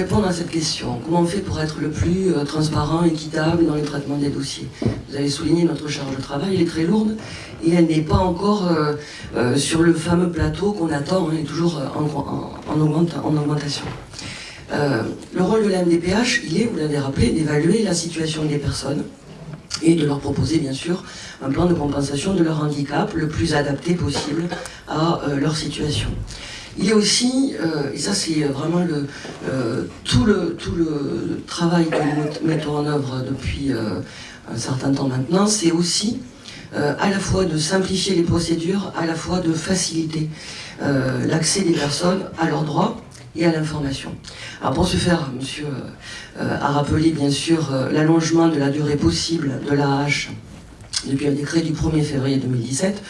répondre à cette question, comment on fait pour être le plus euh, transparent, équitable dans le traitement des dossiers? Vous avez souligné notre charge de travail, elle est très lourde et elle n'est pas encore euh, euh, sur le fameux plateau qu'on attend, elle est toujours en, augmentation. le rôle de la MDPH, il est, vous l'avez rappelé, d'évaluer la situation des personnes et de leur proposer bien sûr un plan de compensation de leur handicap le plus adapté possible à leur situation. Il y a aussi, euh, et ça c'est vraiment euh, tout, le, tout le travail que nous mettons en œuvre depuis euh, un certain temps maintenant, c'est aussi à la fois de simplifier les procédures, à la fois de faciliter l'accès des personnes à leurs droits et à l'information. Alors pour ce faire, monsieur a rappelé bien sûr l'allongement de la durée possible de l'AH depuis un décret du 1er février 2017,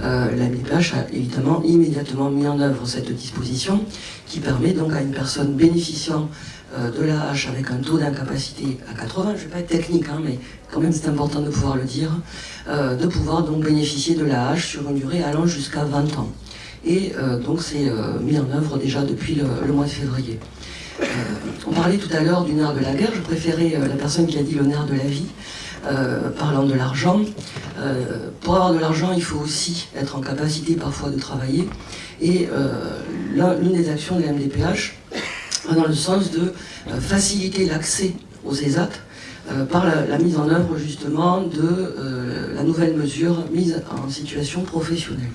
euh, la MIPH a évidemment immédiatement mis en œuvre cette disposition qui permet donc à une personne bénéficiant euh, de l'AH avec un taux d'incapacité à 80, je ne vais pas être technique, hein, mais quand même c'est important de pouvoir le dire, euh, de pouvoir donc bénéficier de l'AH sur une durée allant jusqu'à 20 ans. Et donc c'est mis en œuvre déjà depuis le, mois de février. on parlait tout à l'heure du nerf de la guerre, je préférais la personne qui a dit le nerf de la vie. Euh, parlant de l'argent. Euh, pour avoir de l'argent, il faut aussi être en capacité parfois de travailler. Et euh, l'une des actions de la MDPH va dans le sens de faciliter l'accès aux ESAT par la, mise en œuvre justement de la nouvelle mesure mise en situation professionnelle.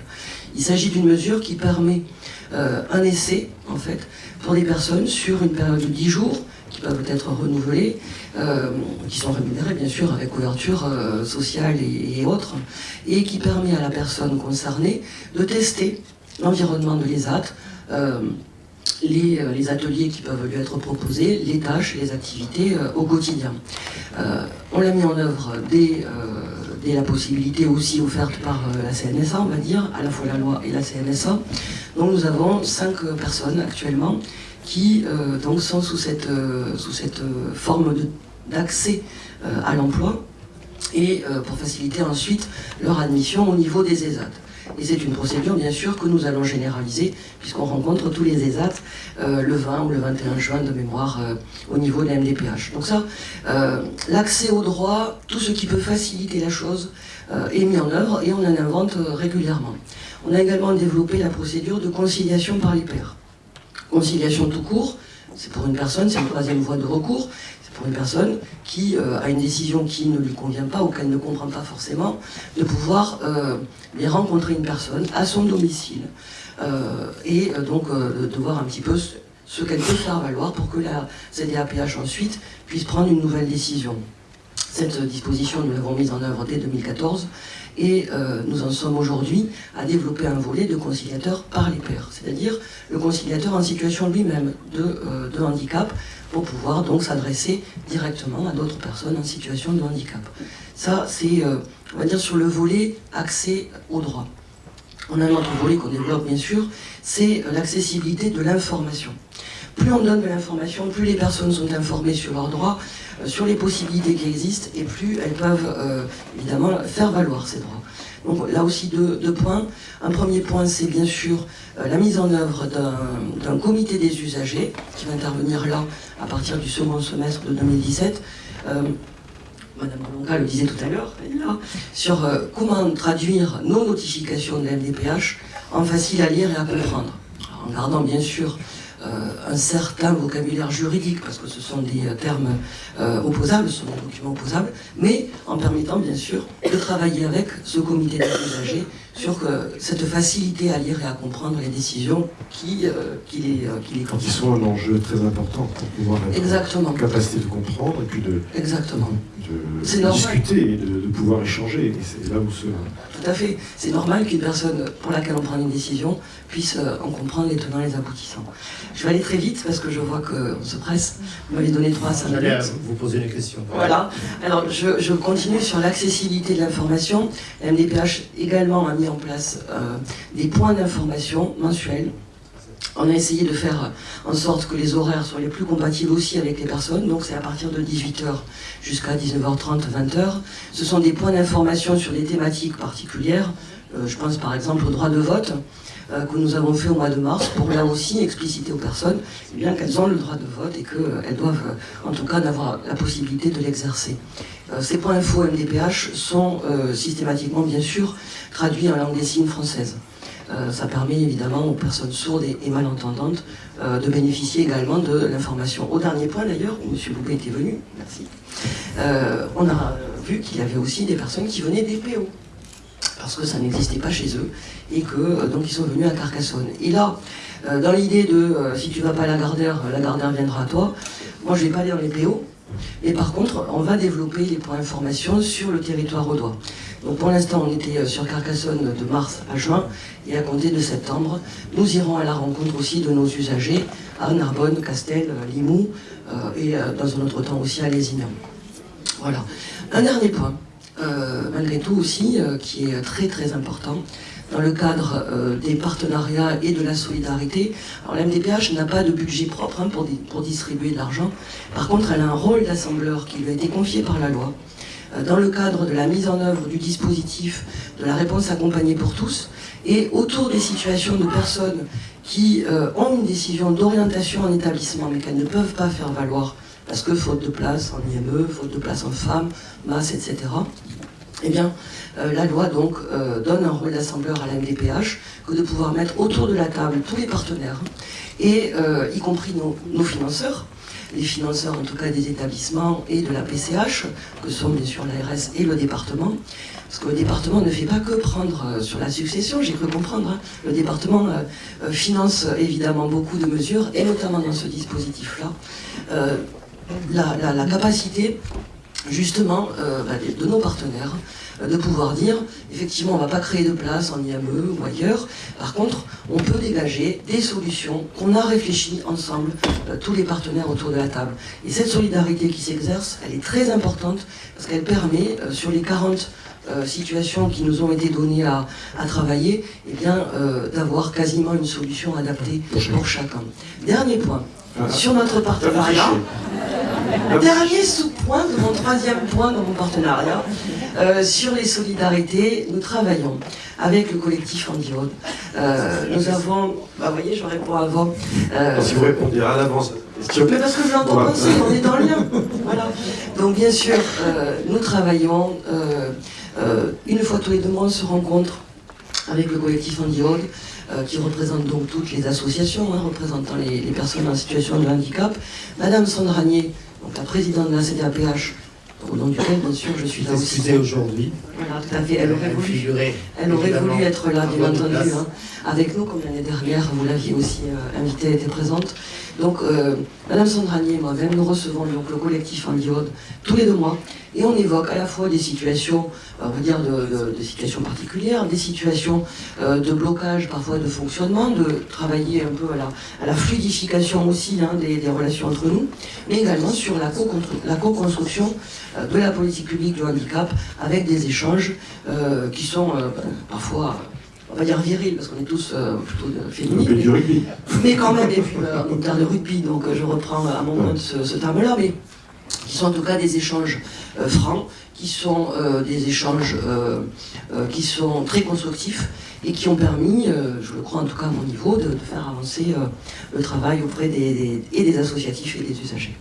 Il s'agit d'une mesure qui permet un essai, en fait, pour des personnes sur une période de 10 jours, qui peuvent être renouvelés, euh, qui sont rémunérés bien sûr avec couverture euh, sociale et, autres, et qui permet à la personne concernée de tester l'environnement de l'ESAT, euh, les, ateliers qui peuvent lui être proposés, les tâches, les activités au quotidien. on l'a mis en œuvre dès, dès, la possibilité aussi offerte par la CNSA, on va dire, à la fois la loi et la CNSA. Donc nous avons cinq personnes actuellement qui euh, donc sont sous cette, euh, cette euh, forme d'accès à l'emploi et pour faciliter ensuite leur admission au niveau des ESAT. Et c'est une procédure, bien sûr, que nous allons généraliser, puisqu'on rencontre tous les ESAT le 20 ou le 21 juin de mémoire au niveau de la MDPH. Donc ça, l'accès au droit, tout ce qui peut faciliter la chose, est mis en œuvre et on en invente régulièrement. On a également développé la procédure de conciliation par les pairs. Conciliation tout court, c'est pour une personne, c'est une troisième voie de recours, c'est pour une personne qui euh, a une décision qui ne lui convient pas ou qu'elle ne comprend pas forcément, de pouvoir euh, rencontrer une personne à son domicile euh, et donc de voir un petit peu ce, qu'elle peut faire valoir pour que la CDAPH ensuite puisse prendre une nouvelle décision. Cette disposition, nous l'avons mise en œuvre dès 2014 et euh, nous en sommes aujourd'hui à développer un volet de conciliateur par les pairs, c'est-à-dire le conciliateur en situation lui-même euh, de, handicap pour pouvoir donc s'adresser directement à d'autres personnes en situation de handicap. Ça, c'est, euh, on va dire, sur le volet accès au droit. On a un autre volet qu'on développe bien sûr, c'est l'accessibilité de l'information. Plus on donne de l'information, plus les personnes sont informées sur leurs droits, euh, sur les possibilités qui existent, et plus elles peuvent euh, évidemment faire valoir ces droits. Donc là aussi deux, points. Un premier point, c'est bien sûr euh, la mise en œuvre d'un comité des usagers qui va intervenir là à partir du second semestre de 2017. Madame Rolonga le disait tout à l'heure, là, sur comment traduire nos notifications de la MDPH en facile à lire et à comprendre. en gardant bien sûr un certain vocabulaire juridique, parce que ce sont des euh, termes euh, opposables, ce sont des documents opposables, mais en permettant bien sûr de travailler avec ce comité des usagers sur cette facilité à lire et à comprendre les décisions qui, qui les, qui Quand ils sont un enjeu très important pour pouvoir être Exactement. capacité de comprendre et puis de, Exactement. de, discuter et de, pouvoir échanger. Et c'est là où ce... Tout à fait. C'est normal qu'une personne pour laquelle on prend une décision puisse en comprendre les tenants et les aboutissants. Je vais aller très vite parce que je vois qu'on se presse. Vous m'avez donné 3 à 5 minutes. J'allais vous poser une question. Voilà. Alors, je, continue sur l'accessibilité de l'information. La MDPH également a mis en place euh, des points d'information mensuels. On a essayé de faire en sorte que les horaires soient les plus compatibles aussi avec les personnes, donc c'est à partir de 18h jusqu'à 19h30, 20h. Ce sont des points d'information sur des thématiques particulières, euh, je pense par exemple au droit de vote, que nous avons fait au mois de mars pour là aussi expliciter aux personnes eh bien qu'elles ont le droit de vote et qu'elles doivent en tout cas avoir la possibilité de l'exercer. ces points info MDPH sont systématiquement bien sûr traduits en langue des signes française. ça permet évidemment aux personnes sourdes et, malentendantes de bénéficier également de l'information. Au dernier point d'ailleurs, où M. Loubet était venu, merci, on a vu qu'il y avait aussi des personnes qui venaient des PO parce que ça n'existait pas chez eux, et que euh, donc ils sont venus à Carcassonne. Et là, euh, dans l'idée de euh, si tu vas pas à la Gardère, la Gardère viendra à toi, moi je vais pas aller dans les PO, et par contre, on va développer les points d'information sur le territoire audois. Donc pour l'instant, on était sur Carcassonne de mars à juin, et à compter de septembre, nous irons à la rencontre aussi de nos usagers à Narbonne, Castel, Limoux, et dans un autre temps aussi à Lézignan. Voilà. Un dernier point. Euh, malgré tout aussi, euh, qui est très très important dans le cadre euh, des partenariats et de la solidarité. Alors la MDPH n'a pas de budget propre hein, pour, pour, distribuer de l'argent. Par contre, elle a un rôle d'assembleur qui lui a été confié par la loi. dans le cadre de la mise en œuvre du dispositif de la réponse accompagnée pour tous, et autour des situations de personnes qui ont une décision d'orientation en établissement, mais qu'elles ne peuvent pas faire valoir parce que faute de place en IME, faute de place en femmes, masse, etc. Eh bien, euh, la loi donc euh, donne un rôle d'assembleur à la MDPH que de pouvoir mettre autour de la table tous les partenaires, et euh, y compris nos, financeurs, les financeurs en tout cas des établissements et de la PCH, que sont bien sûr l'ARS et le département, parce que le département ne fait pas que prendre sur la succession, j'ai cru comprendre, hein. le département finance évidemment beaucoup de mesures, et notamment dans ce dispositif-là, la, capacité justement euh, bah, de nos partenaires euh, de pouvoir dire effectivement on ne va pas créer de place en IME ou ailleurs. Par contre on peut dégager des solutions qu'on a réfléchies ensemble euh, tous les partenaires autour de la table. Et cette solidarité qui s'exerce elle est très importante parce qu'elle permet sur les 40 situations qui nous ont été données à, travailler eh bien d'avoir quasiment une solution adaptée pour chacun. Dernier point. Sur notre partenariat Dernier sous-point de mon troisième point dans mon partenariat, euh, sur les solidarités, nous travaillons avec le collectif Andiode. Euh, nous avons, bah, vous voyez, je réponds avant. Euh, si vous répondez à l'avance, mais parce que je l'entends penser, on est dans le lien. Voilà. Donc bien sûr, euh, nous travaillons, une fois tous les deux mois, on se rencontre avec le collectif Andiode, euh, qui représente donc toutes les associations hein, représentant les, personnes en situation de handicap. Madame Sandranier, donc la présidente de la CDAPH, au nom duquel, bien sûr, je suis là aussi. aujourd'hui. Voilà, tout à fait. Elle aurait voulu, elle aurait voulu être là, bien entendu, hein, avec nous, comme l'année dernière, vous l'aviez aussi euh, invitée, elle était présente. Donc, euh, Madame Sandranier et moi-même, nous recevons donc, le collectif en diode tous les deux mois, et on évoque à la fois des situations, on va dire, de, situations particulières, des situations euh, de blocage, parfois de fonctionnement, de travailler un peu à la, fluidification aussi hein, des, relations entre nous, mais également sur la co-construction euh, de la politique publique du handicap avec des échanges euh, qui sont parfois on va dire viril, parce qu'on est tous plutôt féminines. Mais, quand même, et puis on est terme de rugby, donc je reprends à mon moment ce, ce terme-là, mais qui sont en tout cas des échanges euh, francs, qui sont euh, des échanges euh, qui sont très constructifs et qui ont permis, je le crois en tout cas à mon niveau, de, faire avancer le travail auprès des, et des associatifs et des usagers.